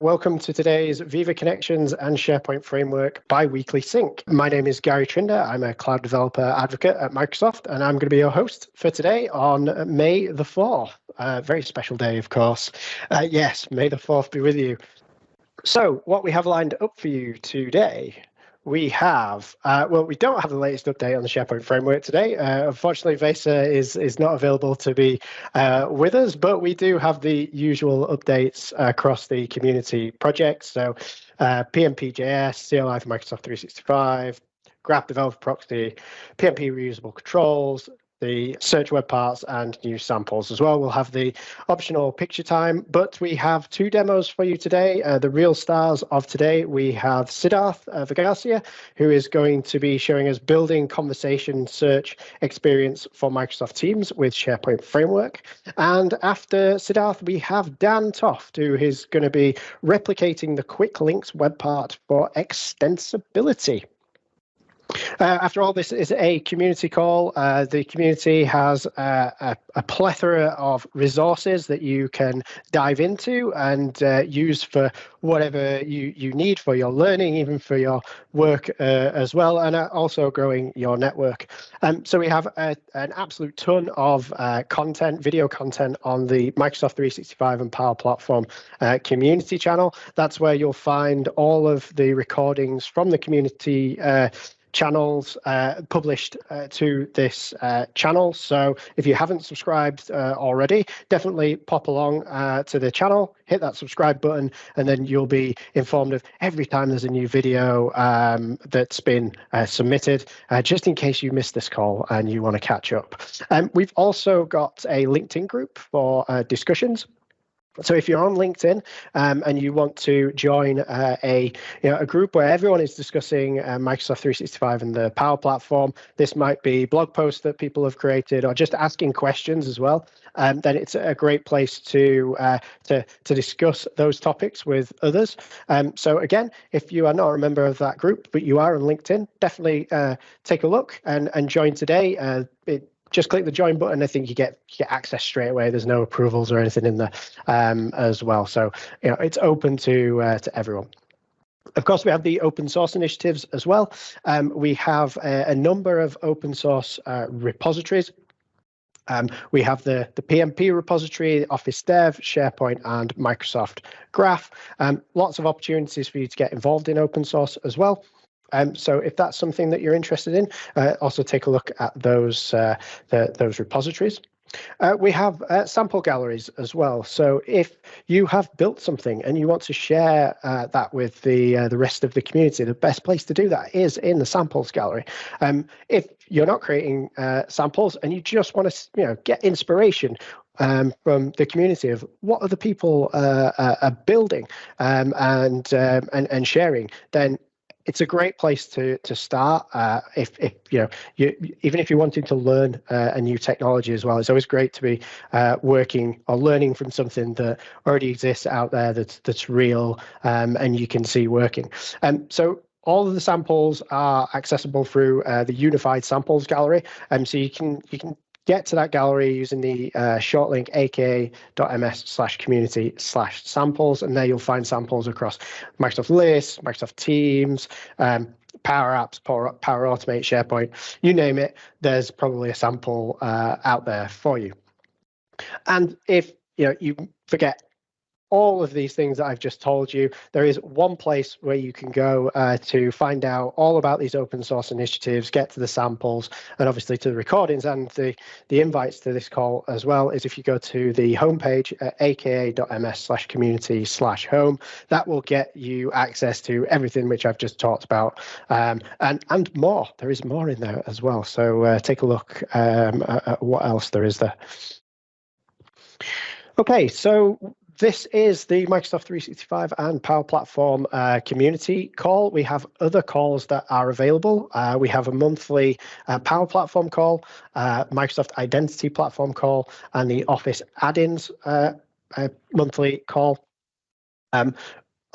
Welcome to today's Viva Connections and SharePoint Framework bi-weekly sync. My name is Garry Trinder. I'm a cloud developer advocate at Microsoft, and I'm going to be your host for today on May the 4th. A very special day, of course. Uh, yes, May the 4th be with you. So, what we have lined up for you today we have, uh, well, we don't have the latest update on the SharePoint framework today. Uh, unfortunately, Vesa is, is not available to be uh, with us, but we do have the usual updates across the community projects. So PnPJS, CLI for Microsoft 365, Graph Developer Proxy, PnP reusable controls, the search web parts and new samples as well. We'll have the optional picture time, but we have two demos for you today. Uh, the real stars of today, we have Siddharth uh, Vaghasia, who is going to be showing us building conversation search experience for Microsoft Teams with SharePoint Framework. And after Siddharth, we have Dan Toft, who is going to be replicating the quick links web part for extensibility. Uh, after all, this is a community call. Uh, the community has uh, a, a, plethora of resources that you can dive into and uh, use for whatever you, you need for your learning, even for your work uh, as well, and uh, also growing your network. Um, so we have a, an absolute ton of content, video content on the Microsoft 365 and Power Platform community channel. That's where you'll find all of the recordings from the community channels uh, published uh, to this uh, channel. So if you haven't subscribed uh, already, definitely pop along uh, to the channel, hit that subscribe button, and then you'll be informed of every time there's a new video um, that's been uh, submitted, just in case you missed this call and you want to catch up. Um, we've also got a LinkedIn group for discussions. So if you're on LinkedIn um, and you want to join uh, a you know, a group where everyone is discussing uh, Microsoft 365 and the Power Platform, this might be blog posts that people have created or just asking questions as well. Um, then it's a great place to uh, to to discuss those topics with others. Um, so again, if you are not a member of that group but you are on LinkedIn, definitely uh, take a look and and join today. Uh, it, just click the join button. I think you get you get access straight away. There's no approvals or anything in there um, as well. So you know it's open to uh, to everyone. Of course, we have the open source initiatives as well. Um, we have a, a, number of open source uh, repositories. Um, we have the, the PnP repository, Office Dev, SharePoint, and Microsoft Graph. Um, lots of opportunities for you to get involved in open source as well. Um, so if that's something that you're interested in, uh, also take a look at those uh, the, those repositories. Uh, we have uh, sample galleries as well. So if you have built something and you want to share uh, that with the uh, the rest of the community, the best place to do that is in the samples gallery. Um, if you're not creating samples and you just want to you know get inspiration um, from the community of what other people uh, are building um, and, um, and and sharing, then it's a great place to to start. Uh, if if you know you even if you're wanting to learn uh, a new technology as well, it's always great to be uh, working or learning from something that already exists out there that's that's real um, and you can see working. Um, so all of the samples are accessible through uh, the unified samples gallery. Um, so you can you can get to that gallery using the uh, short link aka.ms slash community slash samples. And there you'll find samples across Microsoft Lists, Microsoft Teams, um, Power Apps, Power, Power Automate, SharePoint, you name it, there's probably a sample uh, out there for you. And if you know you forget all of these things that I've just told you, there is one place where you can go uh, to find out all about these open source initiatives, get to the samples, and obviously to the recordings and the, the invites to this call as well, is if you go to the homepage at aka.ms slash community slash home, that will get you access to everything which I've just talked about um, and, and more. There is more in there as well. So uh, take a look um, at, at what else there is there. Okay, so this is the Microsoft 365 and Power Platform uh, community call. We have other calls that are available. Uh, we have a monthly uh, Power Platform call, uh, Microsoft Identity Platform call, and the Office add-ins uh, uh, monthly call. Um,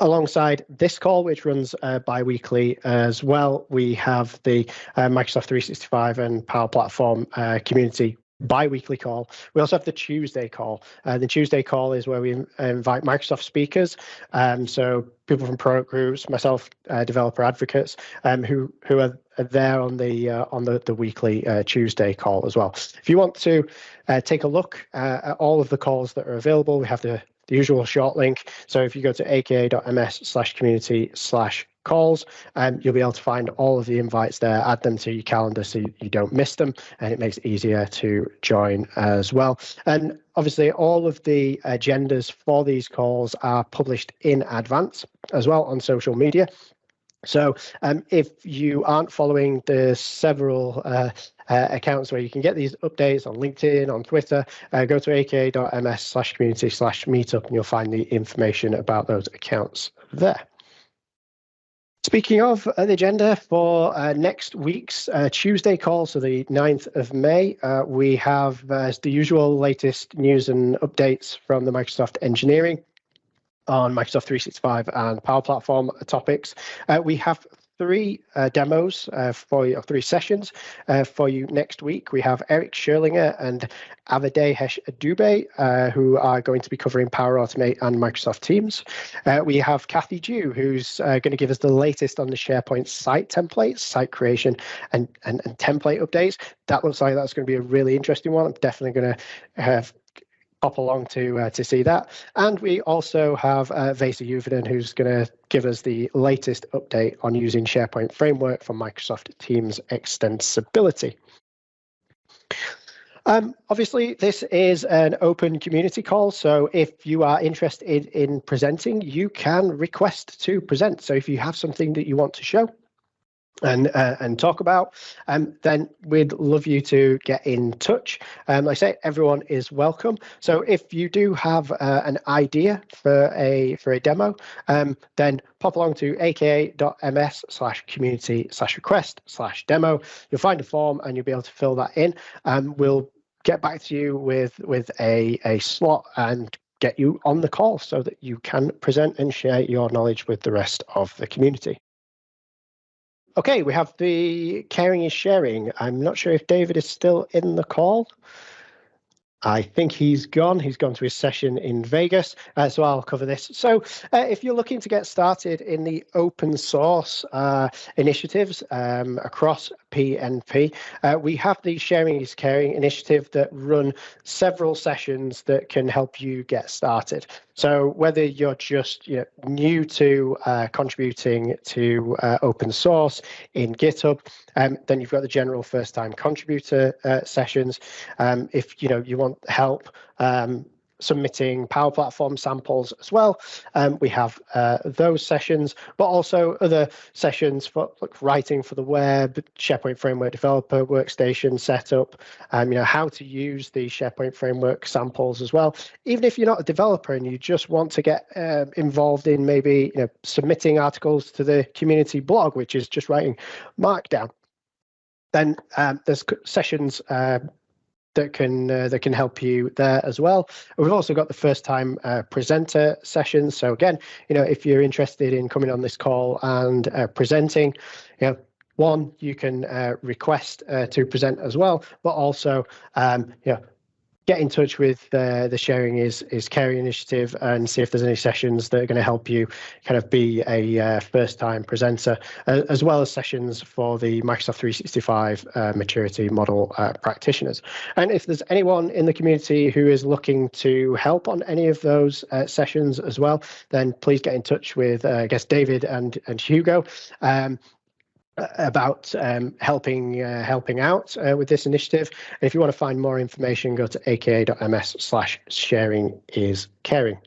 alongside this call, which runs uh, bi-weekly as well, we have the uh, Microsoft 365 and Power Platform uh, community bi-weekly call. We also have the Tuesday call. Uh, the Tuesday call is where we invite Microsoft speakers, um, so people from product groups, myself, uh, developer advocates, um, who who are, there on the uh, on the the weekly uh, Tuesday call as well. If you want to uh, take a look uh, at all of the calls that are available, we have the the usual short link. So if you go to aka.ms slash community slash calls, um, you'll be able to find all of the invites there, add them to your calendar so you, don't miss them, and it makes it easier to join as well. And obviously, all of the agendas for these calls are published in advance as well on social media. So um, if you aren't following the several uh, uh, accounts where you can get these updates on LinkedIn, on Twitter, uh, go to aka.ms slash community slash meetup and you'll find the information about those accounts there. Speaking of uh, the agenda for uh, next week's uh, Tuesday call, so the 9th of May, uh, we have uh, the usual latest news and updates from the Microsoft engineering on Microsoft 365 and Power Platform topics. Uh, we have three uh, demos uh, for you, three sessions uh, for you next week. We have Eric Scherlinger and Avadehesh Dubey, uh, who are going to be covering Power Automate and Microsoft Teams. Uh, we have Kathy Dew, who's uh, going to give us the latest on the SharePoint site templates, site creation, and, and, and template updates. That looks like that's going to be a really interesting one. I'm definitely going to have pop along to uh, to see that. And we also have uh, Vesa Juvonen, who's going to give us the latest update on using SharePoint Framework for Microsoft Teams extensibility. Um, obviously, this is an open community call, so if you are interested in presenting, you can request to present. So if you have something that you want to show, and uh, and talk about, um, then we'd love you to get in touch. Um, like I say, everyone is welcome. So if you do have uh, an idea for a for a demo, um, then pop along to aka.ms slash community slash request slash demo. You'll find a form and you'll be able to fill that in. Um, we'll get back to you with with a a slot and get you on the call so that you can present and share your knowledge with the rest of the community. Okay, we have the caring is sharing. I'm not sure if David is still in the call. I think he's gone. He's gone to his session in Vegas, uh, so I'll cover this. So, uh, if you're looking to get started in the open source uh, initiatives um, across PNP, uh, we have the Sharing is Caring initiative that run several sessions that can help you get started. So, whether you're just you know, new to uh, contributing to uh, open source in GitHub, um, then you've got the general first-time contributor sessions. Um, if you know you want want help um, submitting Power Platform samples as well. Um, we have uh, those sessions, but also other sessions for like writing for the web, SharePoint Framework Developer Workstation setup, um, you know, how to use the SharePoint Framework samples as well. Even if you're not a developer and you just want to get uh, involved in maybe you know, submitting articles to the community blog, which is just writing Markdown, then um, there's sessions uh, that can uh, that can help you there as well. We've also got the first time uh, presenter sessions. So again, you know, if you're interested in coming on this call and uh, presenting, you know, one you can uh, request uh, to present as well, but also um, you know get in touch with uh, the sharing is is caring initiative and see if there's any sessions that are going to help you kind of be a uh, first time presenter uh, as well as sessions for the microsoft 365 uh, maturity model uh, practitioners. And if there's anyone in the community who is looking to help on any of those uh, sessions as well then please get in touch with i guess david and and hugo. Um, about um, helping uh, helping out uh, with this initiative. And if you want to find more information, go to aka.ms slash sharing is caring.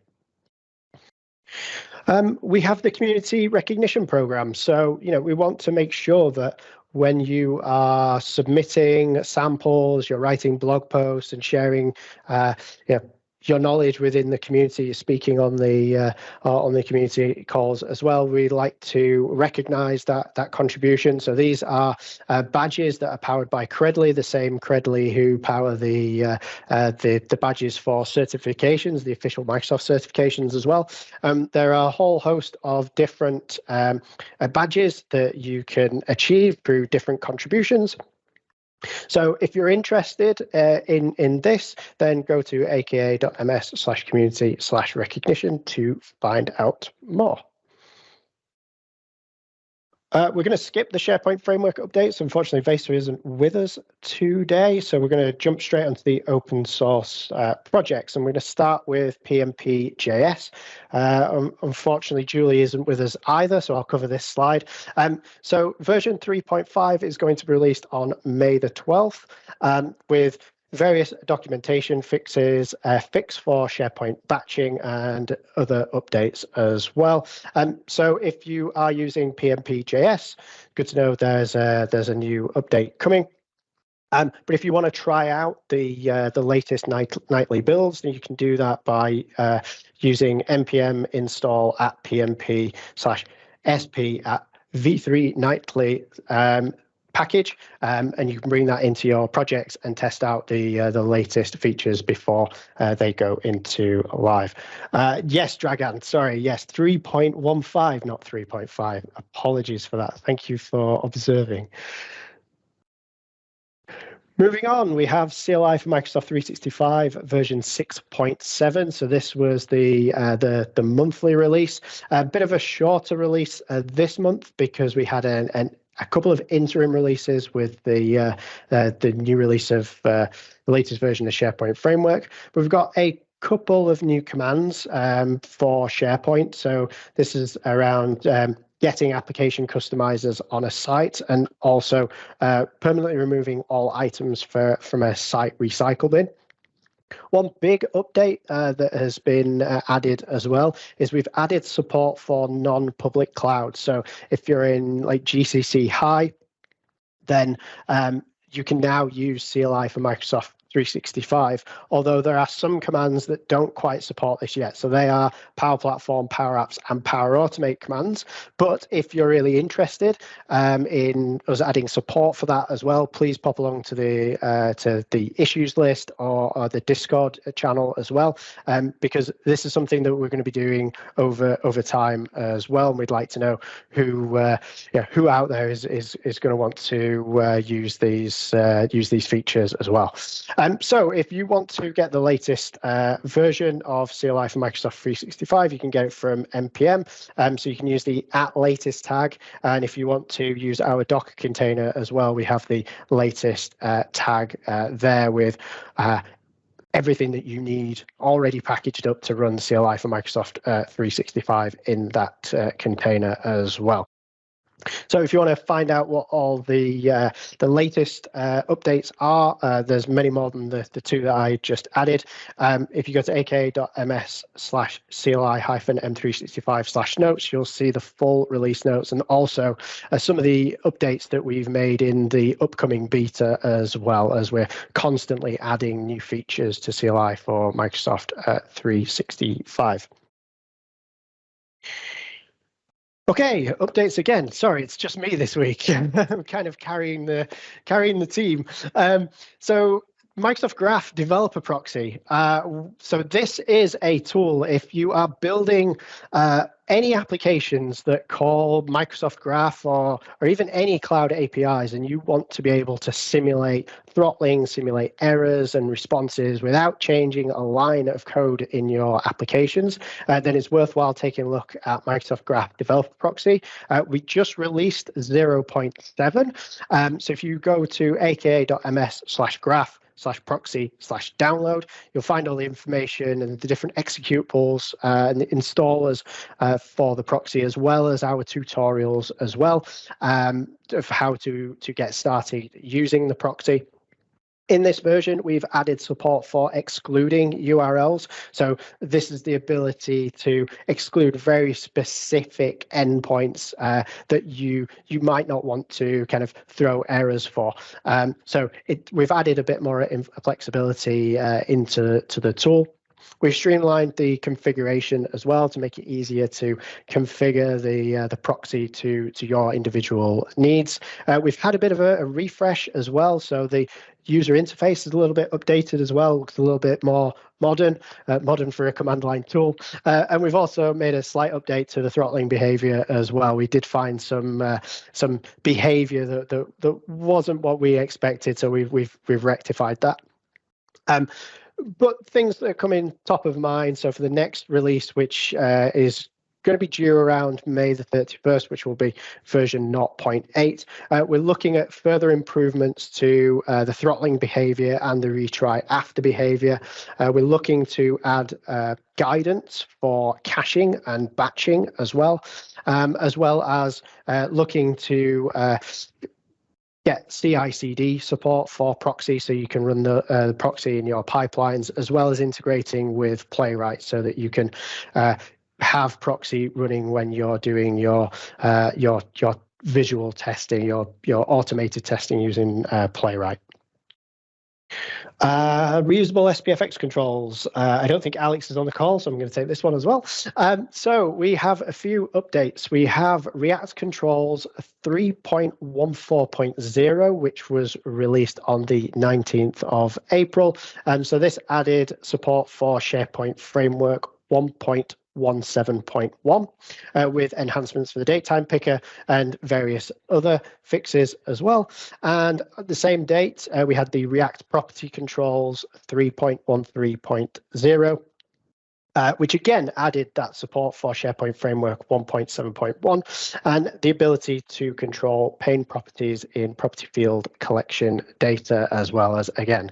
Um, we have the community recognition program. So, you know, we want to make sure that when you are submitting samples, you're writing blog posts and sharing, uh, you know, your knowledge within the community, speaking on the uh, uh, on the community calls as well. We'd like to recognise that that contribution. So these are uh, badges that are powered by Credly, the same Credly who power the uh, uh, the the badges for certifications, the official Microsoft certifications as well. Um, there are a whole host of different um, uh, badges that you can achieve through different contributions. So if you're interested uh, in, in this, then go to aka.ms slash community slash recognition to find out more. Uh, we're going to skip the SharePoint framework updates. Unfortunately, Vesa isn't with us today, so we're going to jump straight onto the open source uh, projects. And we're going to start with PnPJS. Uh, um, unfortunately, Julie isn't with us either, so I'll cover this slide. Um, so version 3.5 is going to be released on May the 12th um, with various documentation fixes, a fix for SharePoint batching, and other updates as well. Um, so if you are using PnPJS, good to know there's a, there's a new update coming. Um, but if you want to try out the uh, the latest night, nightly builds, then you can do that by uh, using npm install at pnp slash sp at v3 nightly. Um, package, um, and you can bring that into your projects and test out the uh, the latest features before uh, they go into live. Uh, yes, Dragan, sorry, yes, 3.15, not 3.5. Apologies for that. Thank you for observing. Moving on, we have CLI for Microsoft 365 version 6.7. So this was the uh, the the monthly release. A bit of a shorter release uh, this month because we had an, an a couple of interim releases with the uh, uh, the new release of uh, the latest version of SharePoint Framework. We've got a couple of new commands um, for SharePoint. So this is around um, getting application customizers on a site and also uh, permanently removing all items for, from a site recycle bin. One big update uh, that has been uh, added as well is we've added support for non-public clouds. So if you're in like GCC High, then um, you can now use CLI for Microsoft 365, although there are some commands that don't quite support this yet. So they are Power Platform, Power Apps, and Power Automate commands. But if you're really interested um, in us adding support for that as well, please pop along to the uh, to the issues list or, or, the Discord channel as well, um, because this is something that we're going to be doing over over time as well. And we'd like to know who uh, yeah who out there is is is going to want to uh, use these uh, use these features as well. Um, so if you want to get the latest uh, version of CLI for Microsoft 365, you can get it from NPM. Um, so you can use the at latest tag. And if you want to use our Docker container as well, we have the latest uh, tag uh, there with uh, everything that you need already packaged up to run CLI for Microsoft uh, 365 in that uh, container as well. So if you want to find out what all the uh, the latest uh, updates are, uh, there's many more than the, the two that I just added. Um, if you go to aka.ms slash CLI hyphen M365 slash notes, you'll see the full release notes and also uh, some of the updates that we've made in the upcoming beta as well as we're constantly adding new features to CLI for Microsoft uh, 365. Okay, updates again. Sorry, it's just me this week. I'm kind of carrying the carrying the team. Um, so Microsoft Graph Developer Proxy. Uh, so this is a tool if you are building uh, any applications that call Microsoft Graph or, or even any cloud APIs and you want to be able to simulate throttling, simulate errors and responses without changing a line of code in your applications, uh, then it's worthwhile taking a look at Microsoft Graph Developer Proxy. Uh, we just released 0.7. Um, so if you go to aka.ms slash graph, slash proxy slash download. You'll find all the information and the different executables uh, and the installers uh, for the proxy, as well as our tutorials as well um, of how to, to get started using the proxy. In this version, we've added support for excluding URLs. So this is the ability to exclude very specific endpoints uh, that you you might not want to kind of throw errors for. Um, so it, we've added a bit more flexibility uh, into to the tool. We've streamlined the configuration as well to make it easier to configure the uh, the proxy to to your individual needs. Uh, we've had a bit of a, a refresh as well, so the user interface is a little bit updated as well, looks a little bit more modern, uh, modern for a command line tool. Uh, and we've also made a slight update to the throttling behavior as well. We did find some uh, some behavior that, that that wasn't what we expected, so we've we've we've rectified that. Um, but things that are coming top of mind. So for the next release, which uh, is going to be due around May the 31st, which will be version 0.8. Uh, we're looking at further improvements to uh, the throttling behavior and the retry after behavior. Uh, we're looking to add uh, guidance for caching and batching as well, um, as well as uh, looking to uh, get CI/CD support for proxy, so you can run the, uh, the, proxy in your pipelines, as well as integrating with Playwright, so that you can uh, have proxy running when you're doing your uh, your your visual testing, your your automated testing using uh, Playwright. Uh, reusable SPFX controls. Uh, I don't think Alex is on the call, so I'm going to take this one as well. Um, so we have a few updates. We have React Controls 3.14.0, which was released on the 19th of April. Um, so this added support for SharePoint Framework 1.1 17.1 uh, with enhancements for the datetime picker and various other fixes as well. And at the same date, uh, we had the React property controls 3.13.0 uh, which again added that support for SharePoint Framework 1.7.1 and the ability to control pane properties in property field collection data, as well as, again,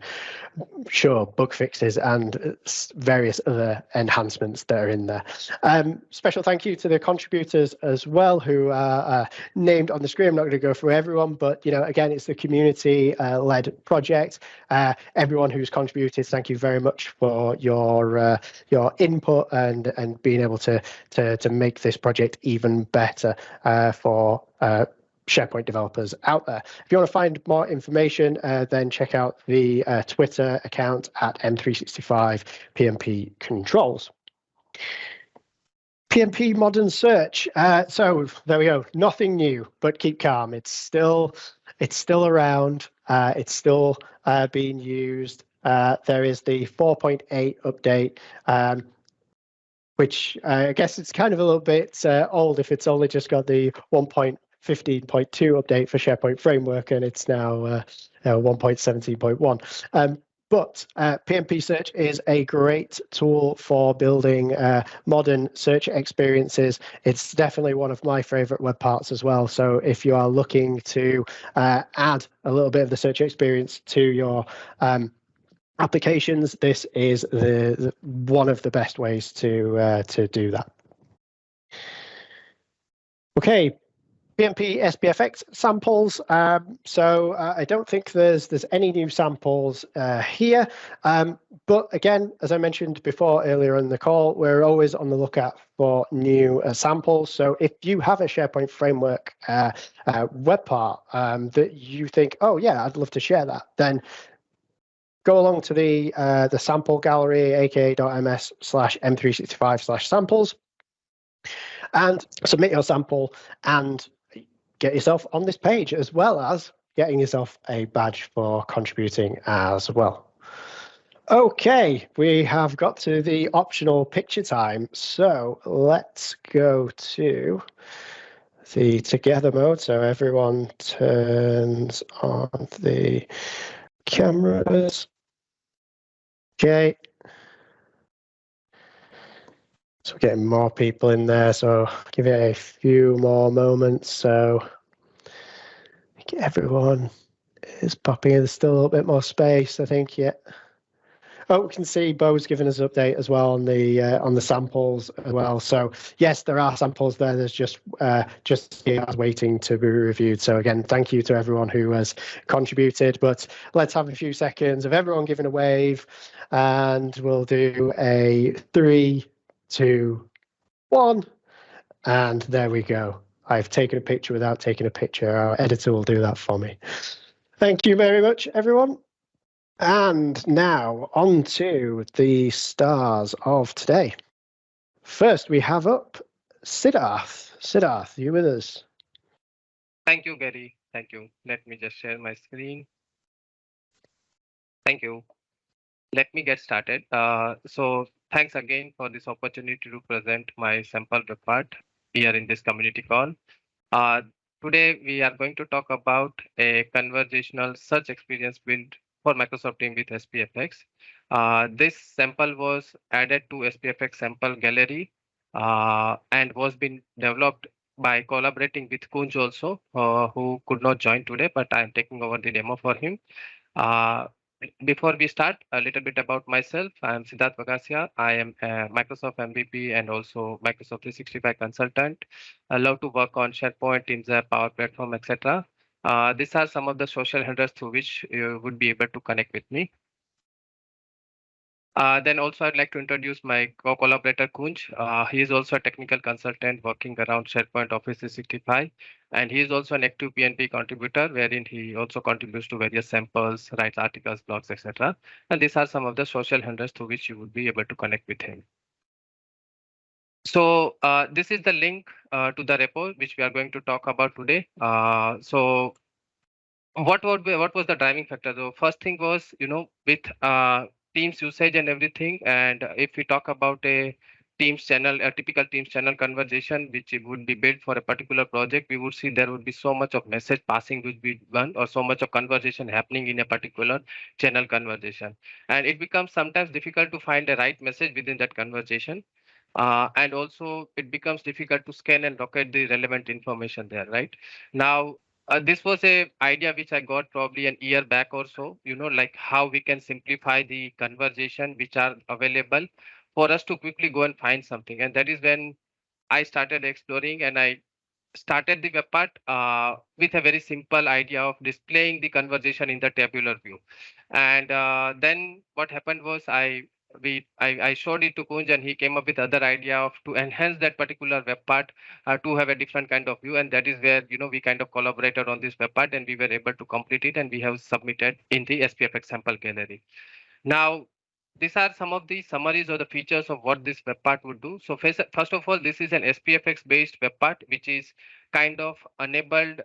sure, bug fixes and various other enhancements that are in there. Um, special thank you to the contributors as well who are uh, named on the screen. I'm not going to go through everyone, but you know, again, it's the community-led uh, project. Uh, everyone who's contributed, thank you very much for your uh, your in input and and being able to to to make this project even better uh, for uh, SharePoint developers out there. If you want to find more information, uh, then check out the uh, Twitter account at M365 PnP Controls. PnP Modern Search. Uh, so there we go. Nothing new, but keep calm. It's still it's still around. Uh, it's still uh, being used. Uh, there is the 4.8 update. Um, which uh, I guess it's kind of a little bit uh, old if it's only just got the 1.15.2 update for SharePoint Framework and it's now uh, 1.17.1. Um, but uh, PNP Search is a great tool for building uh, modern search experiences. It's definitely one of my favorite web parts as well. So if you are looking to uh, add a little bit of the search experience to your um, applications, this is the, the, one of the best ways to uh, to do that. Okay, PnP SPFX samples. Um, so uh, I don't think there's there's any new samples uh, here. Um, but again, as I mentioned before earlier in the call, we're always on the lookout for new uh, samples. So if you have a SharePoint framework uh, uh, web part um, that you think, oh yeah, I'd love to share that, then go along to the uh, the sample gallery, aka.ms slash m365 slash samples, and submit your sample and get yourself on this page as well as getting yourself a badge for contributing as well. Okay, we have got to the optional picture time. So let's go to the together mode. So everyone turns on the cameras. Okay. So we're getting more people in there, so give it a few more moments. So everyone is popping in. There's still a little bit more space, I think, yeah. Oh, we can see Bo's giving us an update as well on the uh, on the samples as well. So yes, there are samples there. There's just uh, just waiting to be reviewed. So again, thank you to everyone who has contributed. But let's have a few seconds of everyone giving a wave, and we'll do a three, two, one, and there we go. I've taken a picture without taking a picture. Our editor will do that for me. Thank you very much, everyone. And now on to the stars of today. First, we have up Siddharth. Siddharth, you with us? Thank you, Gary. Thank you. Let me just share my screen. Thank you. Let me get started. Uh, so thanks again for this opportunity to present my sample report here in this community call. Uh, today, we are going to talk about a conversational search experience built for Microsoft Teams with SPFX. Uh, this sample was added to SPFX sample gallery uh, and was being developed by collaborating with Kunj also, uh, who could not join today, but I'm taking over the demo for him. Uh, before we start, a little bit about myself. I'm Siddharth Vaghasia. I am a Microsoft MVP and also Microsoft 365 consultant. I love to work on SharePoint, Teams Power Platform, etc. Uh, these are some of the social handles through which you would be able to connect with me. Uh, then also I'd like to introduce my co-collaborator Kunj. Uh, he is also a technical consultant working around SharePoint Office 365. And he is also an active PNP contributor, wherein he also contributes to various samples, writes articles, blogs, etc. And these are some of the social handles through which you would be able to connect with him. So uh, this is the link uh, to the repo which we are going to talk about today. Uh, so what would be, what was the driving factor? The first thing was, you know, with uh, Teams usage and everything. And if we talk about a Teams channel, a typical Teams channel conversation, which would be built for a particular project, we would see there would be so much of message passing would be done or so much of conversation happening in a particular channel conversation. And it becomes sometimes difficult to find the right message within that conversation. Uh, and also it becomes difficult to scan and locate the relevant information there, right? Now, uh, this was a idea which I got probably an year back or so, you know, like how we can simplify the conversation which are available for us to quickly go and find something. And that is when I started exploring and I started the web part uh, with a very simple idea of displaying the conversation in the tabular view. And uh, then what happened was I we I, I showed it to Kunj and he came up with other idea of to enhance that particular web part uh, to have a different kind of view and that is where you know we kind of collaborated on this web part and we were able to complete it and we have submitted in the SPFX sample gallery. Now these are some of the summaries or the features of what this web part would do. So first, first of all, this is an SPFX based web part, which is kind of enabled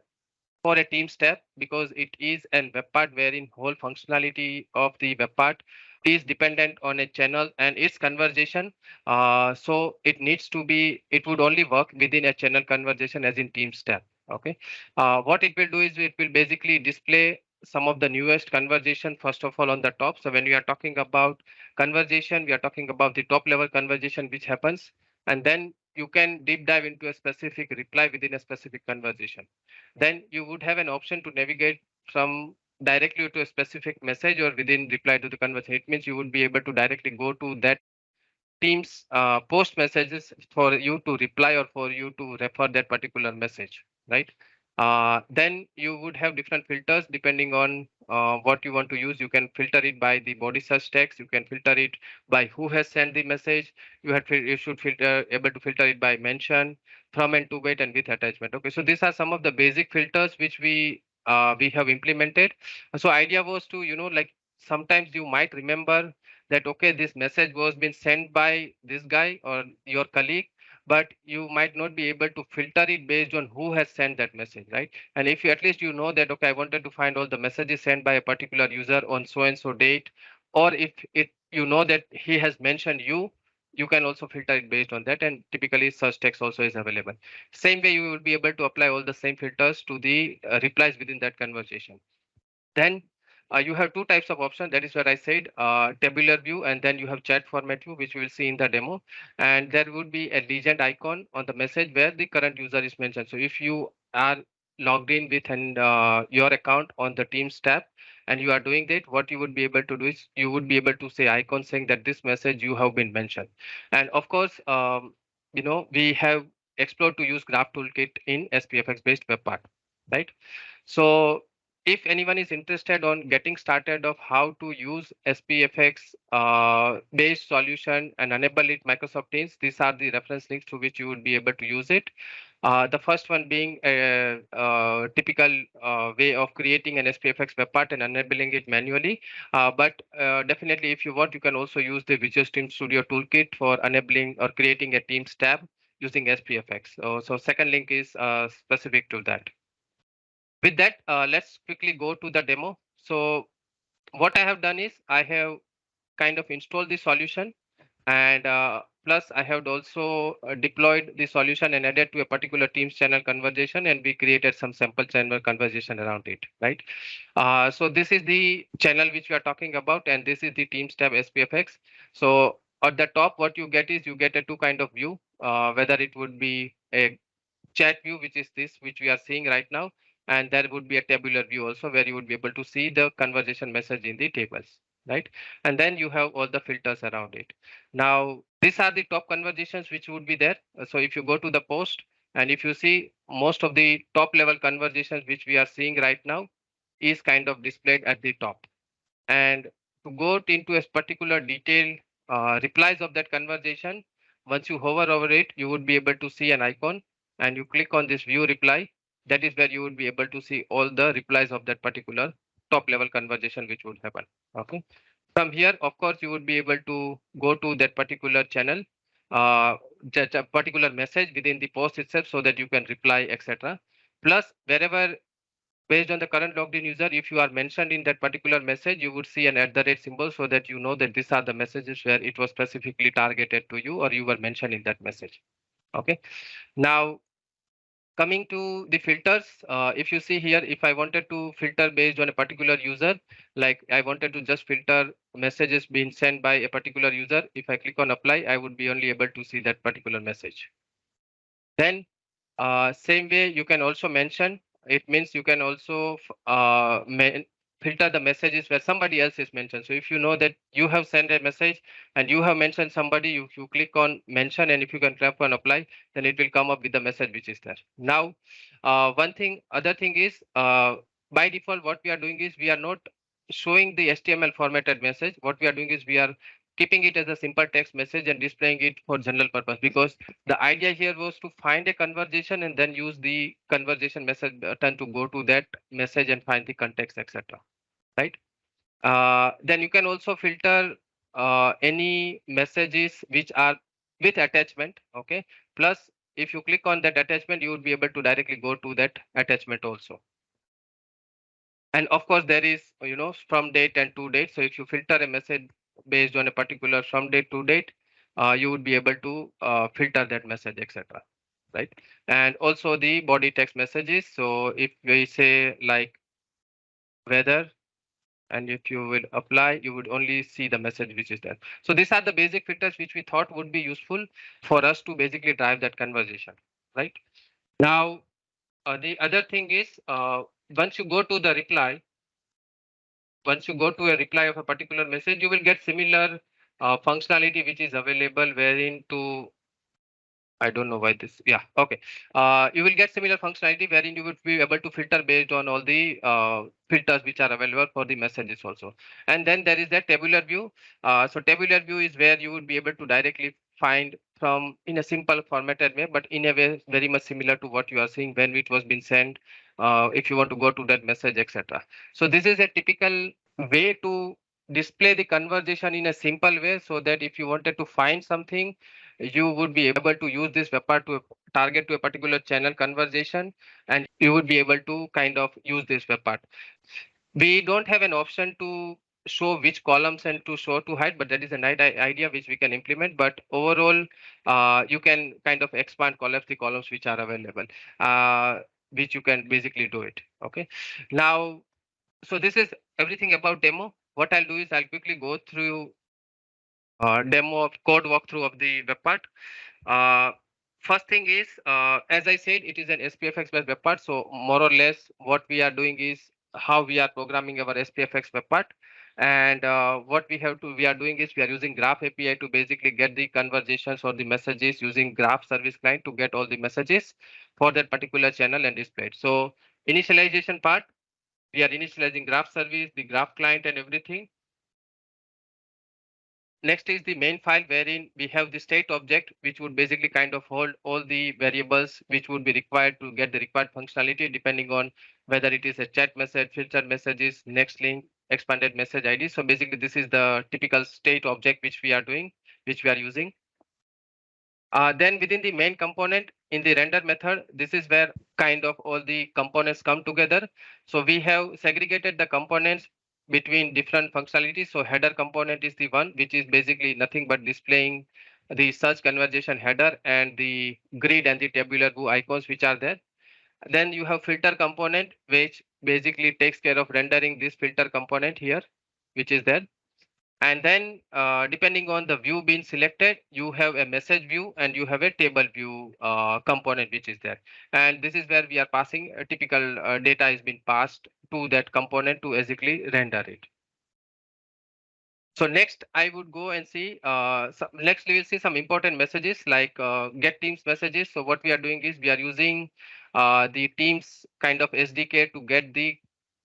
for a Teams tab because it is a web part wherein whole functionality of the web part is dependent on a channel and its conversation. Uh, so it needs to be, it would only work within a channel conversation as in Teams tab. Okay. Uh, what it will do is it will basically display some of the newest conversation first of all on the top. So when we are talking about conversation, we are talking about the top level conversation which happens and then you can deep dive into a specific reply within a specific conversation. Then you would have an option to navigate from directly to a specific message or within reply to the conversation. It means you would be able to directly go to that Teams uh, post messages for you to reply or for you to refer that particular message, right? Uh, then you would have different filters depending on uh, what you want to use. You can filter it by the body search text. You can filter it by who has sent the message. You you should filter able to filter it by mention, from and to wait, and with attachment. Okay, so these are some of the basic filters which we uh, we have implemented. So idea was to, you know, like sometimes you might remember that, okay, this message was been sent by this guy or your colleague, but you might not be able to filter it based on who has sent that message, right? And if you at least you know that, okay, I wanted to find all the messages sent by a particular user on so and so date, or if it you know that he has mentioned you, you can also filter it based on that and typically search text also is available. Same way you will be able to apply all the same filters to the uh, replies within that conversation. Then uh, you have two types of options. That is what I said, uh, tabular view, and then you have chat format view, which we will see in the demo. And there would be a legend icon on the message where the current user is mentioned. So if you are logged in with an, uh, your account on the Teams tab, and you are doing that, what you would be able to do is you would be able to say icon saying that this message you have been mentioned. And of course, um, you know, we have explored to use Graph Toolkit in SPFX based web part, right? So if anyone is interested on getting started of how to use SPFX uh, based solution and enable it Microsoft Teams, these are the reference links to which you would be able to use it. Uh, the first one being a, a typical uh, way of creating an SPFX web part and enabling it manually. Uh, but definitely, if you want, you can also use the Visual Team Studio toolkit for enabling or creating a Teams tab using SPFX. So, so second link is specific to that. With that, let's quickly go to the demo. So what I have done is I have kind of installed the solution and uh, plus I have also uh, deployed the solution and added to a particular Teams channel conversation and we created some sample channel conversation around it, right? Uh, so this is the channel which we are talking about and this is the Teams tab SPFX. So at the top, what you get is you get a two kind of view, uh, whether it would be a chat view, which is this, which we are seeing right now, and there would be a tabular view also where you would be able to see the conversation message in the tables right? And then you have all the filters around it. Now these are the top conversations which would be there. So if you go to the post and if you see most of the top level conversations which we are seeing right now is kind of displayed at the top. And to go into a particular detail uh, replies of that conversation once you hover over it you would be able to see an icon and you click on this view reply. That is where you would be able to see all the replies of that particular top level conversation which would happen okay. From here of course you would be able to go to that particular channel uh a particular message within the post itself so that you can reply etc plus wherever based on the current logged in user if you are mentioned in that particular message you would see an at the rate symbol so that you know that these are the messages where it was specifically targeted to you or you were mentioned in that message. Okay. Now coming to the filters, uh, if you see here, if I wanted to filter based on a particular user, like I wanted to just filter messages being sent by a particular user, if I click on apply, I would be only able to see that particular message. Then uh, same way you can also mention, it means you can also uh, filter the messages where somebody else is mentioned. So if you know that you have sent a message and you have mentioned somebody, you, you click on mention and if you can tap on apply, then it will come up with the message which is there. Now, uh, one thing, other thing is uh, by default, what we are doing is we are not showing the HTML formatted message. What we are doing is we are keeping it as a simple text message and displaying it for general purpose because the idea here was to find a conversation and then use the conversation message button to go to that message and find the context etc right? Uh, then you can also filter uh, any messages which are with attachment okay? Plus if you click on that attachment you would be able to directly go to that attachment also. And of course there is you know from date and to date. So if you filter a message based on a particular from date to date, uh, you would be able to uh, filter that message, etc. Right. And also the body text messages. So if we say like weather, and if you will apply, you would only see the message which is there. So these are the basic filters which we thought would be useful for us to basically drive that conversation, right? Now, uh, the other thing is uh, once you go to the reply, once you go to a reply of a particular message, you will get similar uh, functionality which is available wherein to I don't know why this. Yeah, okay. Uh, you will get similar functionality wherein you would be able to filter based on all the uh, filters which are available for the messages also. And then there is that tabular view. Uh, so tabular view is where you would be able to directly find from in a simple formatted way, but in a way very much similar to what you are seeing when it was being sent uh, if you want to go to that message, etc. So this is a typical way to display the conversation in a simple way so that if you wanted to find something, you would be able to use this web part to target to a particular channel conversation and you would be able to kind of use this web part. We don't have an option to show which columns and to show to hide, but that is an idea which we can implement. But overall, uh, you can kind of expand collapse the columns which are available. Uh, which you can basically do it. Okay. Now, so this is everything about demo. What I'll do is I'll quickly go through uh, demo of code walkthrough of the web part. Uh, first thing is, uh, as I said, it is an SPFX based web part. So more or less what we are doing is how we are programming our SPFX web part. And uh, what we have to, we are doing is we are using Graph API to basically get the conversations or the messages using Graph service client to get all the messages for that particular channel and display it. So initialization part, we are initializing graph service, the graph client and everything. Next is the main file wherein we have the state object, which would basically kind of hold all the variables which would be required to get the required functionality depending on whether it is a chat message, filtered messages, next link, expanded message ID. So basically this is the typical state object which we are doing, which we are using. Uh, then within the main component in the render method, this is where kind of all the components come together. So we have segregated the components between different functionalities. So header component is the one which is basically nothing but displaying the search conversation header and the grid and the tabular view icons which are there. Then you have filter component which basically takes care of rendering this filter component here, which is there. And then uh, depending on the view being selected, you have a message view and you have a table view uh, component which is there. And this is where we are passing a typical uh, data is being passed to that component to basically render it. So next I would go and see, uh, next we will see some important messages like uh, get teams messages. So what we are doing is we are using uh, the teams kind of SDK to get the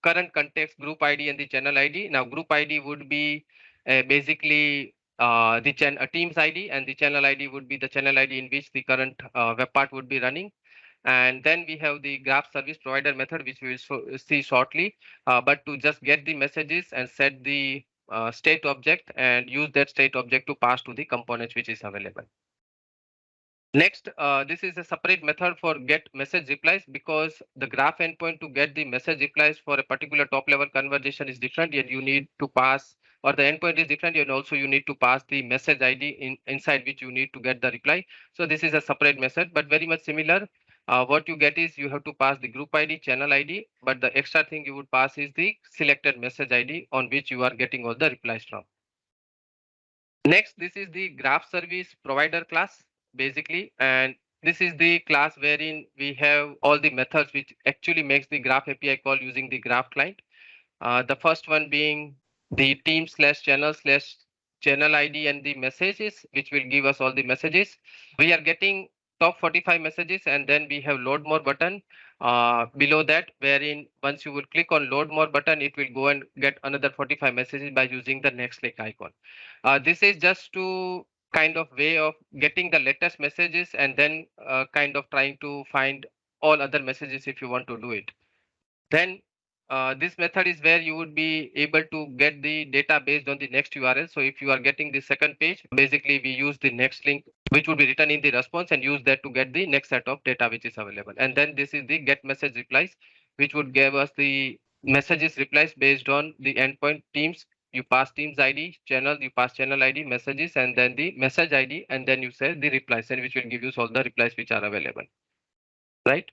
current context group ID and the channel ID. Now group ID would be uh, basically uh, the ch uh, teams ID and the channel ID would be the channel ID in which the current uh, web part would be running. And then we have the graph service provider method, which we will so see shortly. But to just get the messages and set the uh, state object and use that state object to pass to the components which is available. Next, uh, this is a separate method for get message replies because the graph endpoint to get the message replies for a particular top level conversation is different and you need to pass or the endpoint is different and also you need to pass the message ID in, inside which you need to get the reply. So this is a separate method, but very much similar. Uh, what you get is you have to pass the group ID, channel ID, but the extra thing you would pass is the selected message ID on which you are getting all the replies from. Next, this is the graph service provider class basically, and this is the class wherein we have all the methods which actually makes the graph API call using the graph client. Uh, the first one being the team slash channel slash channel ID and the messages, which will give us all the messages. We are getting top 45 messages and then we have load more button uh, below that wherein once you will click on load more button it will go and get another 45 messages by using the next click icon uh, this is just to kind of way of getting the latest messages and then uh, kind of trying to find all other messages if you want to do it then uh, this method is where you would be able to get the data based on the next URL. So if you are getting the second page, basically we use the next link, which would be written in the response and use that to get the next set of data which is available. And then this is the get message replies, which would give us the messages replies based on the endpoint teams. You pass teams ID, channel, you pass channel ID, messages, and then the message ID, and then you say the replies, and which will give you all the replies which are available. Right.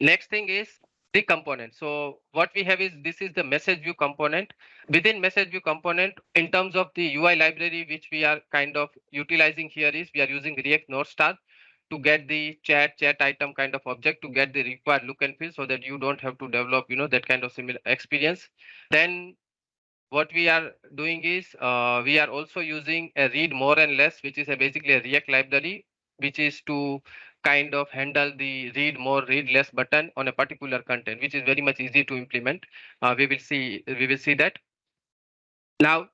Next thing is the component. So what we have is this is the message view component. Within message view component, in terms of the UI library, which we are kind of utilizing here is we are using React North Star to get the chat chat item kind of object to get the required look and feel so that you don't have to develop you know that kind of similar experience then what we are doing is uh, we are also using a read more and less which is a basically a react library which is to kind of handle the read more, read less button on a particular content, which is very much easy to implement. Uh, we will see we will see that. Now,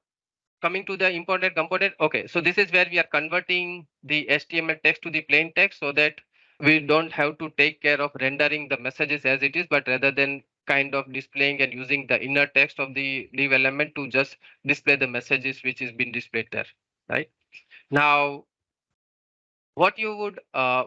coming to the important component. Okay, so this is where we are converting the HTML text to the plain text so that we don't have to take care of rendering the messages as it is, but rather than kind of displaying and using the inner text of the div element to just display the messages which is being displayed there, right? Now, what you would uh,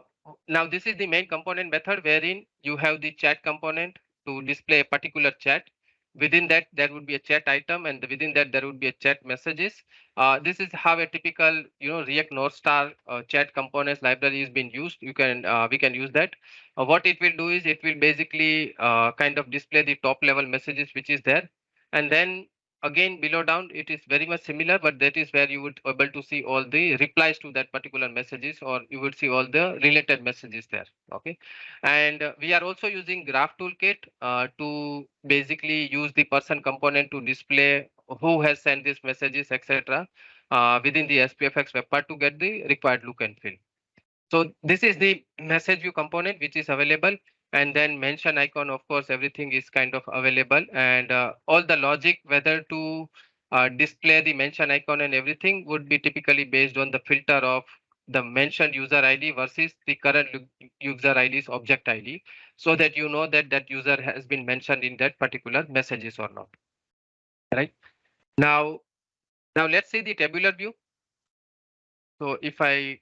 now this is the main component method wherein you have the chat component to display a particular chat. Within that there would be a chat item and within that there would be a chat messages. Uh, this is how a typical you know react north star uh, chat components library is being used. You can uh, we can use that. Uh, what it will do is it will basically uh, kind of display the top level messages which is there. And then again below down it is very much similar but that is where you would able to see all the replies to that particular messages or you would see all the related messages there okay? And uh, we are also using graph toolkit uh, to basically use the person component to display who has sent these messages etc uh, within the spfx web part to get the required look and feel. So this is the message view component which is available and then mention icon, of course, everything is kind of available and uh, all the logic, whether to uh, display the mention icon and everything would be typically based on the filter of the mentioned user ID versus the current user ID's object ID so that you know that that user has been mentioned in that particular messages or not. Right now, now let's see the tabular view. So if I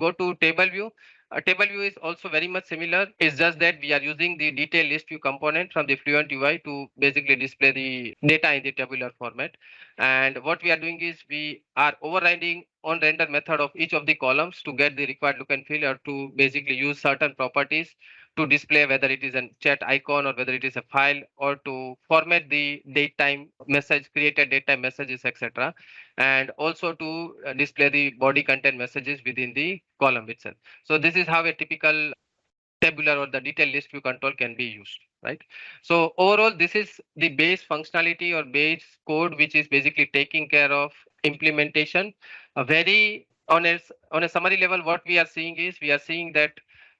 go to table view, a table view is also very much similar. It's just that we are using the detail list view component from the Fluent UI to basically display the data in the tabular format. And what we are doing is we are overriding on render method of each of the columns to get the required look and feel or to basically use certain properties to display whether it is a chat icon or whether it is a file or to format the date time message created date time messages etc and also to uh, display the body content messages within the column itself. So this is how a typical tabular or the detail list view control can be used right? So overall this is the base functionality or base code which is basically taking care of implementation. A very on a on a summary level what we are seeing is we are seeing that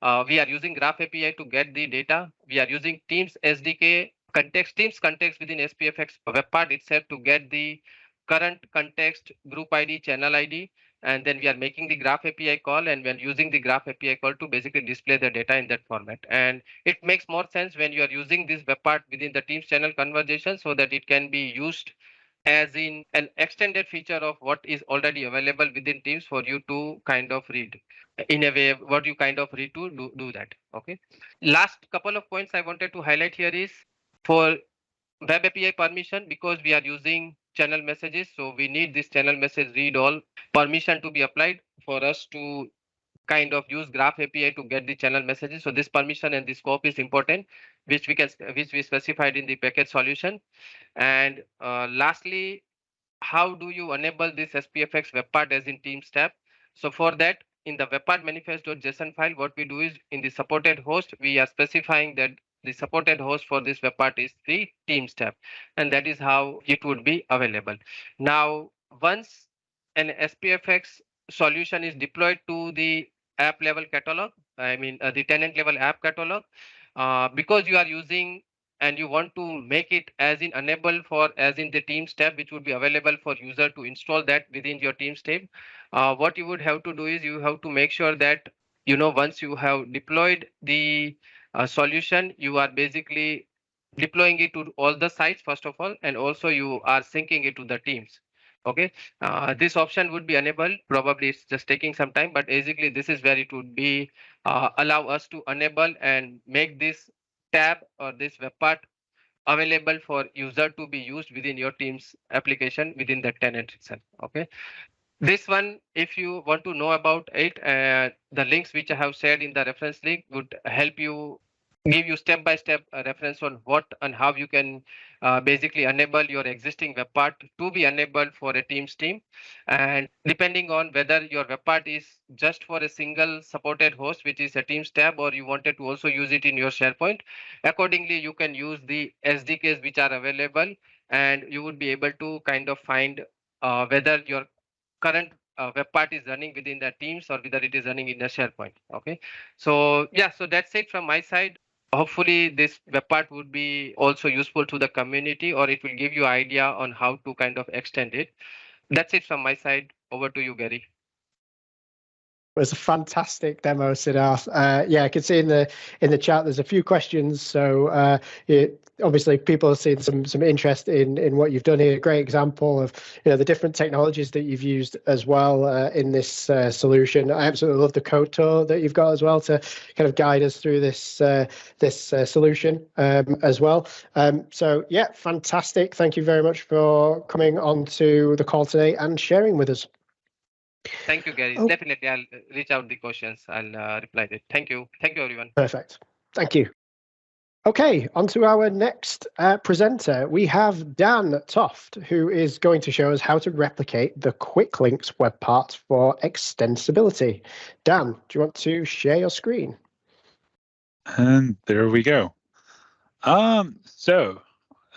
uh, we are using Graph API to get the data. We are using Teams SDK context, Teams context within SPFX web part itself to get the current context, group ID, channel ID. And then we are making the Graph API call and we're using the Graph API call to basically display the data in that format. And it makes more sense when you are using this web part within the Teams channel conversation so that it can be used as in an extended feature of what is already available within Teams for you to kind of read. In a way what you kind of read to do, do that okay? Last couple of points i wanted to highlight here is for web api permission because we are using channel messages so we need this channel message read all permission to be applied for us to kind of use graph api to get the channel messages. So this permission and the scope is important which we can which we specified in the package solution. And uh, lastly how do you enable this spfx web part as in teams tab? So for that in the webpart manifest.json file, what we do is in the supported host, we are specifying that the supported host for this webpart is the Teams tab, and that is how it would be available. Now, once an SPFX solution is deployed to the app level catalog, I mean uh, the tenant level app catalog, uh, because you are using and you want to make it as in enable for as in the Teams tab, which would be available for user to install that within your Teams tab. Uh, what you would have to do is you have to make sure that, you know, once you have deployed the uh, solution, you are basically deploying it to all the sites, first of all, and also you are syncing it to the Teams okay? Uh, this option would be enabled. Probably it's just taking some time but basically this is where it would be uh, allow us to enable and make this tab or this web part available for user to be used within your team's application within the tenant itself. Okay? This one if you want to know about it uh, the links which i have shared in the reference link would help you give you step by step reference on what and how you can uh, basically enable your existing web part to be enabled for a teams team. And depending on whether your web part is just for a single supported host which is a teams tab or you wanted to also use it in your sharepoint accordingly you can use the sdks which are available and you would be able to kind of find uh, whether your current uh, web part is running within the teams or whether it is running in the sharepoint okay? So yeah so that's it from my side hopefully this web part would be also useful to the community or it will give you idea on how to kind of extend it that's it from my side over to you Garry it was a fantastic demo, Siddharth. Uh, yeah, I can see in the in the chat there's a few questions. So uh, it, obviously people have seen some some interest in in what you've done here. Great example of you know the different technologies that you've used as well uh, in this uh, solution. I absolutely love the code tour that you've got as well to kind of guide us through this uh, this uh, solution um, as well. Um, so yeah, fantastic. Thank you very much for coming on to the call today and sharing with us. Thank you, Garry. Oh. Definitely, I'll reach out the questions. I'll uh, reply it. Thank you. Thank you, everyone. Perfect. Thank you. Okay, on to our next uh, presenter. We have Dan Toft, who is going to show us how to replicate the Quick Links web part for extensibility. Dan, do you want to share your screen? And there we go. Um, so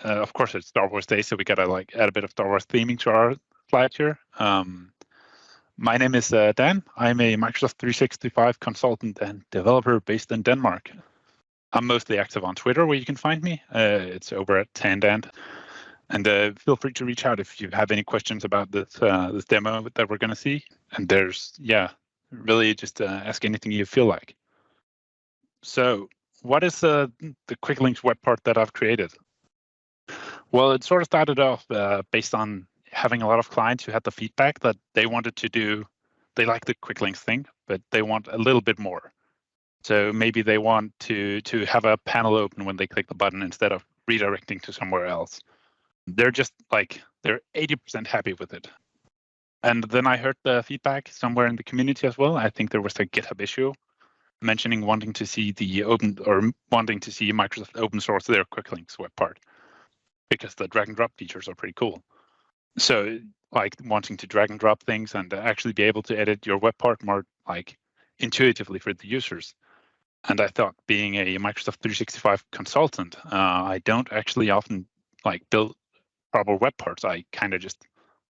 uh, of course it's Star Wars Day, so we gotta like add a bit of Star Wars theming to our slide here. Um, my name is uh, Dan. I'm a Microsoft 365 consultant and developer based in Denmark. I'm mostly active on Twitter, where you can find me. Uh, it's over at tanddant. And uh, feel free to reach out if you have any questions about this uh, this demo that we're going to see. And there's, yeah, really just uh, ask anything you feel like. So what is the, the quick links web part that I've created? Well, it sort of started off uh, based on having a lot of clients who had the feedback that they wanted to do, they like the quick links thing, but they want a little bit more. So maybe they want to to have a panel open when they click the button instead of redirecting to somewhere else. They're just like they're 80% happy with it. And then I heard the feedback somewhere in the community as well. I think there was a GitHub issue mentioning wanting to see the open or wanting to see Microsoft open source their quick links web part because the drag and drop features are pretty cool. So like wanting to drag and drop things and actually be able to edit your web part more like intuitively for the users. And I thought being a Microsoft 365 consultant, uh, I don't actually often like build proper web parts. I kind of just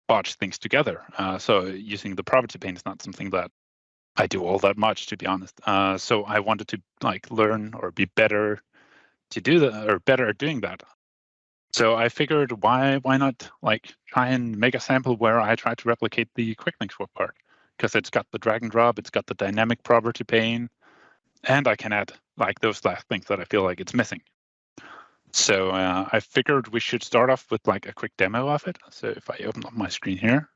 botch things together. Uh, so using the property pane is not something that I do all that much, to be honest. Uh, so I wanted to like learn or be better to do that or better at doing that. So I figured why why not like try and make a sample where I try to replicate the quick links web part because it's got the drag and drop, it's got the dynamic property pane, and I can add like those last things that I feel like it's missing. So uh, I figured we should start off with like a quick demo of it. So if I open up my screen here,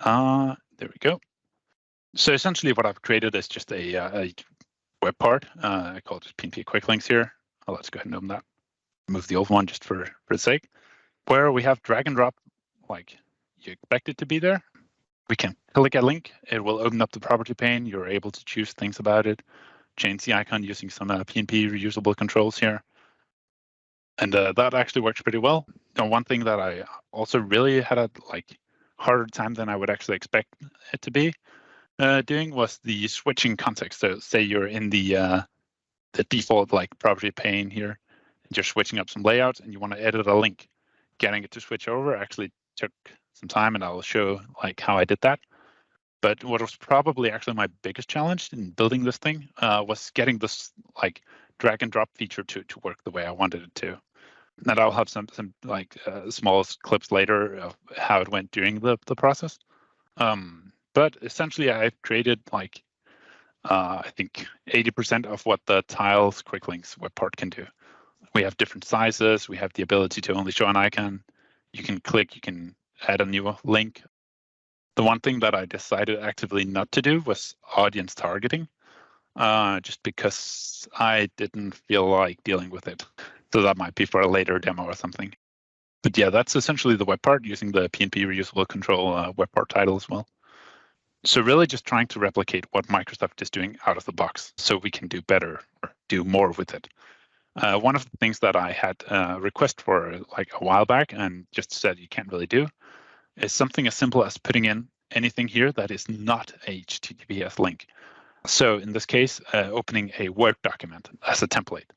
uh, there we go. So essentially what I've created is just a, uh, a web part. Uh, I call it just PNP quick links here. Oh, let's go ahead and open that. Move the old one just for, for the sake. Where we have drag and drop like you expect it to be there. We can click a link. It will open up the property pane. You're able to choose things about it. Change the icon using some uh, PNP reusable controls here. And uh, that actually works pretty well. And one thing that I also really had a like harder time than I would actually expect it to be uh, doing was the switching context. So say you're in the uh, the default like property pane here, and you're switching up some layouts and you want to edit a link. Getting it to switch over actually took some time and I'll show like how I did that. But what was probably actually my biggest challenge in building this thing uh, was getting this like drag and drop feature to to work the way I wanted it to. And I'll have some some like uh, small clips later of how it went during the the process. Um, but essentially, I've created like uh, I think 80% of what the tiles quick links web part can do. We have different sizes. We have the ability to only show an icon. You can click, you can add a new link. The one thing that I decided actively not to do was audience targeting, uh, just because I didn't feel like dealing with it. So that might be for a later demo or something. But yeah, that's essentially the web part using the PNP reusable control uh, web part title as well. So really just trying to replicate what Microsoft is doing out of the box so we can do better or do more with it. Uh, one of the things that I had a request for like a while back and just said you can't really do is something as simple as putting in anything here that is not a HTTPS link. So in this case, uh, opening a Word document as a template,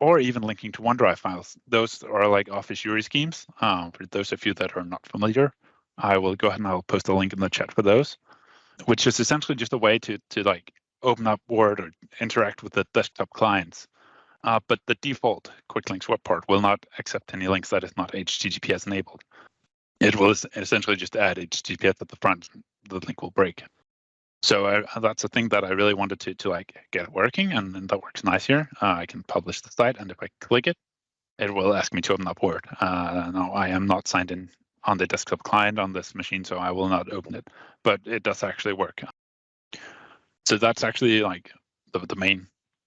or even linking to OneDrive files. Those are like Office URI schemes. Um, for those of you that are not familiar, I will go ahead and I'll post a link in the chat for those which is essentially just a way to to like open up Word or interact with the desktop clients. Uh, but the default quick links web part will not accept any links that is not HTTPS enabled. It will essentially just add HTTPS at the front. The link will break. So uh, that's a thing that I really wanted to to like get working, and, and that works nice here. Uh, I can publish the site, and if I click it, it will ask me to open up Word. Uh, now I am not signed in on the desktop client on this machine, so I will not open it, but it does actually work. So that's actually like the, the main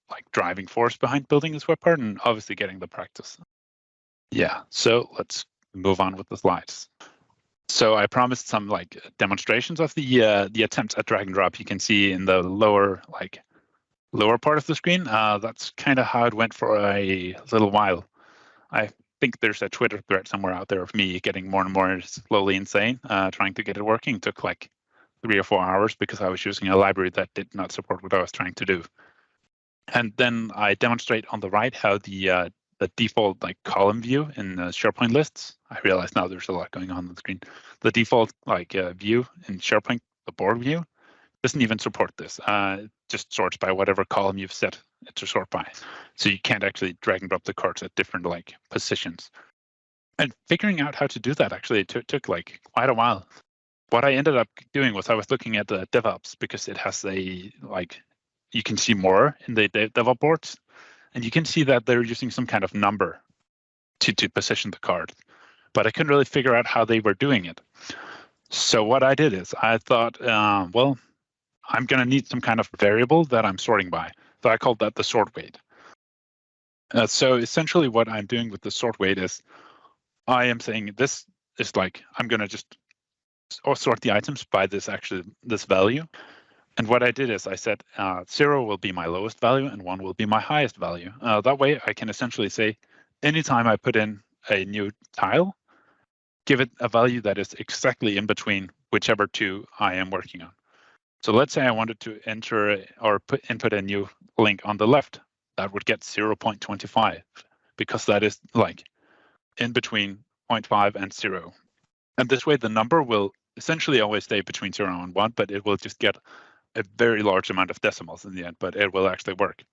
like driving force behind building this web part and obviously getting the practice. Yeah, so let's move on with the slides. So I promised some like demonstrations of the uh, the attempts at drag and drop. You can see in the lower like lower part of the screen. Uh, that's kind of how it went for a little while. I think there's a Twitter thread somewhere out there of me getting more and more slowly insane, uh, trying to get it working. It took like three or four hours because I was using a library that did not support what I was trying to do. And then I demonstrate on the right how the uh, the default like column view in the SharePoint lists. I realize now there's a lot going on on the screen. The default like uh, view in SharePoint, the board view, doesn't even support this. Uh, it just sorts by whatever column you've set it to sort by. So you can't actually drag and drop the cards at different like positions. And figuring out how to do that actually took, took like quite a while. What I ended up doing was I was looking at the DevOps because it has a like you can see more in the DevOps boards, and you can see that they're using some kind of number to to position the card. But I couldn't really figure out how they were doing it. So what I did is I thought, uh, well, I'm going to need some kind of variable that I'm sorting by. So I called that the sort weight. Uh, so essentially what I'm doing with the sort weight is I am saying this is like, I'm going to just sort the items by this actually this value. And what I did is I said uh, zero will be my lowest value and one will be my highest value. Uh, that way I can essentially say anytime I put in a new tile, give it a value that is exactly in between whichever two I am working on. So let's say I wanted to enter or put input a new link on the left, that would get 0.25 because that is like in between 0.5 and 0. And this way the number will essentially always stay between 0 and 1, but it will just get a very large amount of decimals in the end, but it will actually work.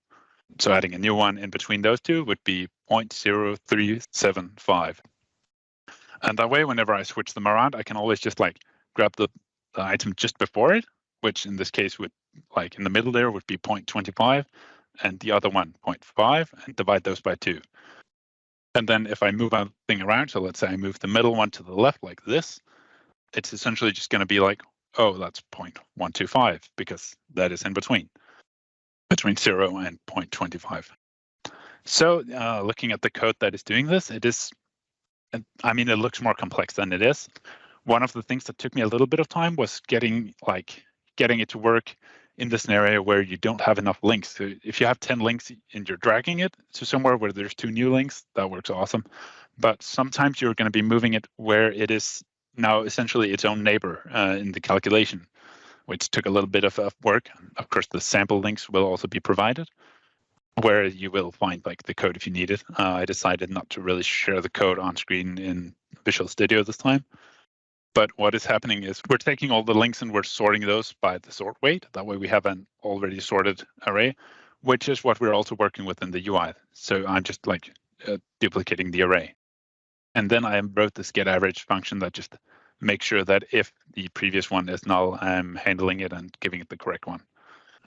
So adding a new one in between those two would be 0.0375. And that way, whenever I switch them around, I can always just like grab the, the item just before it which in this case would like in the middle there would be 0.25 and the other one 0.5 and divide those by two. And then if I move a thing around, so let's say I move the middle one to the left like this, it's essentially just going to be like, oh, that's 0.125 because that is in between, between 0 and 0.25. So uh, looking at the code that is doing this, it is, I mean, it looks more complex than it is. One of the things that took me a little bit of time was getting like getting it to work in the scenario where you don't have enough links. So if you have 10 links and you're dragging it to somewhere where there's two new links, that works awesome. But sometimes you're going to be moving it where it is now essentially its own neighbor uh, in the calculation, which took a little bit of, of work. Of course, the sample links will also be provided where you will find like the code if you need it. Uh, I decided not to really share the code on screen in Visual Studio this time. But what is happening is we're taking all the links and we're sorting those by the sort weight. That way we have an already sorted array, which is what we're also working with in the UI. So I'm just like uh, duplicating the array. And then I wrote this get average function that just makes sure that if the previous one is null, I'm handling it and giving it the correct one.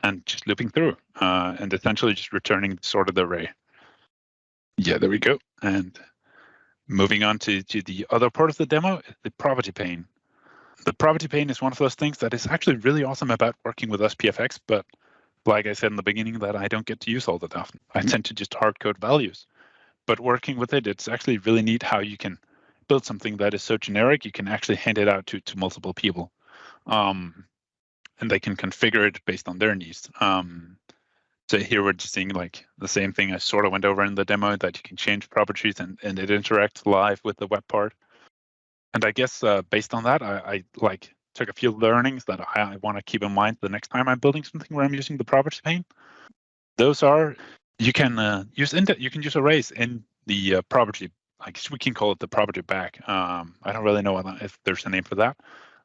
And just looping through uh, and essentially just returning the sorted array. Yeah, there we go. And Moving on to, to the other part of the demo, the property pane. The property pane is one of those things that is actually really awesome about working with SPFX, but like I said in the beginning, that I don't get to use all that often. I tend to just hard code values. But working with it, it's actually really neat how you can build something that is so generic, you can actually hand it out to, to multiple people. Um, and they can configure it based on their needs. Um, so here we're just seeing like the same thing I sort of went over in the demo that you can change properties and, and it interacts live with the web part. And I guess uh, based on that, I, I, like took a few learnings that I, I want to keep in mind the next time I'm building something where I'm using the property pane. Those are you can uh, use you can use arrays in the uh, property. I guess we can call it the property bag. Um, I don't really know if there's a name for that.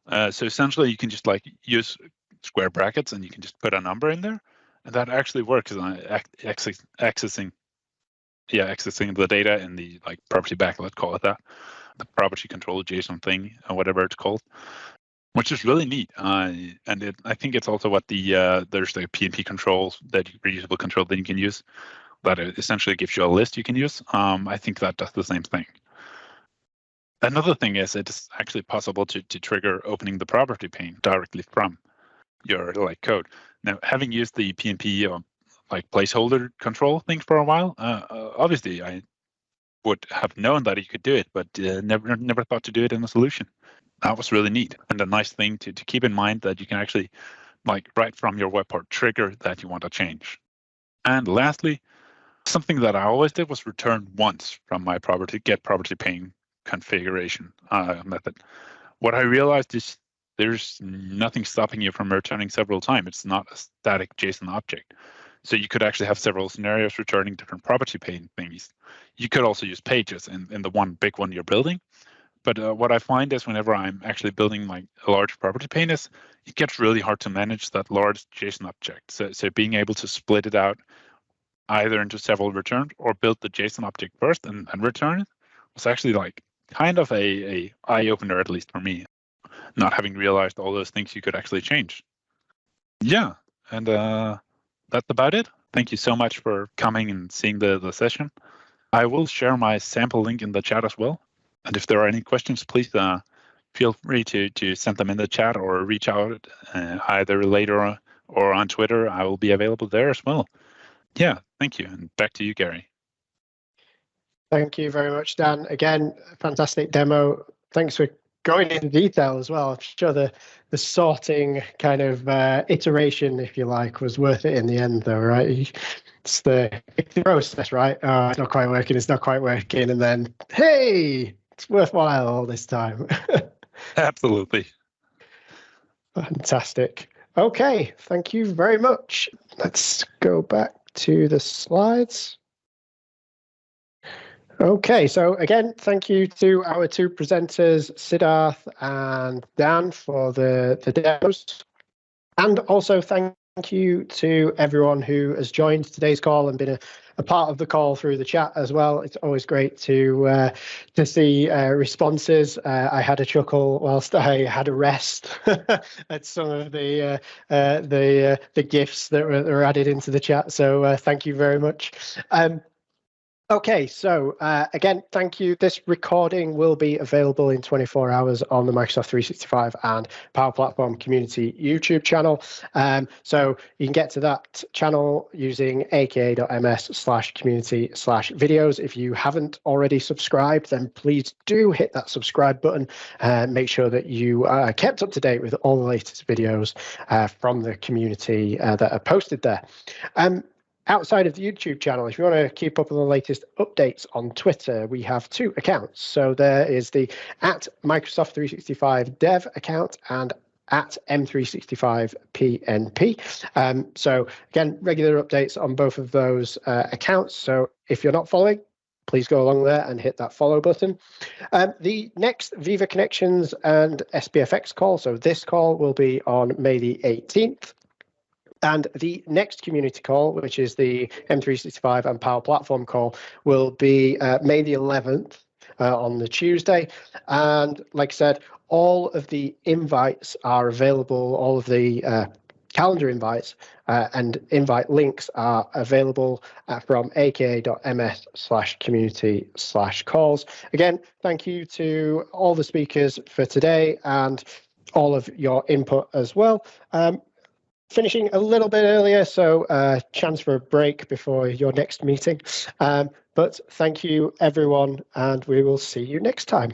Uh, so essentially, you can just like use square brackets and you can just put a number in there and that actually works on accessing, yeah, accessing the data in the like property bag, let's call it that, the property control JSON thing, or whatever it's called, which is really neat. Uh, and it, I think it's also what the uh, there's the PNP controls that reusable control that you can use that essentially gives you a list you can use. Um, I think that does the same thing. Another thing is it's actually possible to, to trigger opening the property pane directly from your like code. Now, having used the PNP uh, like placeholder control thing for a while, uh, uh, obviously I would have known that you could do it, but uh, never never thought to do it in a solution. That was really neat and a nice thing to to keep in mind that you can actually like right from your web part trigger that you want to change. And lastly, something that I always did was return once from my property get property pane configuration uh, method. What I realized is there's nothing stopping you from returning several times. It's not a static JSON object. So you could actually have several scenarios returning different property pane things. You could also use pages in, in the one big one you're building, But uh, what I find is whenever I'm actually building like a large property pane is it gets really hard to manage that large JSON object. So, so being able to split it out either into several returns or build the JSON object first and, and return it was actually like kind of a, a eye opener, at least for me, not having realized all those things you could actually change. Yeah, and uh, that's about it. Thank you so much for coming and seeing the, the session. I will share my sample link in the chat as well. And if there are any questions, please uh, feel free to, to send them in the chat or reach out uh, either later or on Twitter. I will be available there as well. Yeah, thank you. And back to you, Garry. Thank you very much, Dan. Again, fantastic demo. Thanks for going into detail as well. I'm sure the the sorting kind of uh, iteration, if you like, was worth it in the end, though, right? It's the, it's the process, right? Oh, it's not quite working. It's not quite working, and then hey, it's worthwhile all this time. Absolutely. Fantastic. Okay, thank you very much. Let's go back to the slides. Okay, so again, thank you to our two presenters, Siddharth and Dan, for the, the demos. And also thank you to everyone who has joined today's call and been a, a part of the call through the chat as well. It's always great to uh, to see uh, responses. Uh, I had a chuckle whilst I had a rest at some of the uh, uh, the uh, the gifts that were, were, added into the chat. So thank you very much. Um, Okay, so uh, again, thank you. This recording will be available in 24 hours on the Microsoft 365 and Power Platform Community YouTube channel. Um, so you can get to that channel using aka.ms slash community slash videos. If you haven't already subscribed, then please do hit that subscribe button and make sure that you are kept up to date with all the latest videos uh, from the community uh, that are posted there. Um, outside of the YouTube channel, if you want to keep up with the latest updates on Twitter, we have two accounts. So there is the at Microsoft 365 dev account and at M365PNP. Um, so again, regular updates on both of those uh, accounts. So if you're not following, please go along there and hit that follow button. Um, the next Viva Connections and SPFX call, so this call will be on May the 18th. And the next community call, which is the M365 and Power Platform call, will be uh, May the 11th uh, on the Tuesday. And like I said, all of the invites are available, all of the uh, calendar invites uh, and invite links are available uh, from aka.ms slash community slash calls. Again, thank you to all the speakers for today and all of your input as well. Um, finishing a little bit earlier, so uh, chance for a break before your next meeting. Um, but thank you, everyone, and we will see you next time.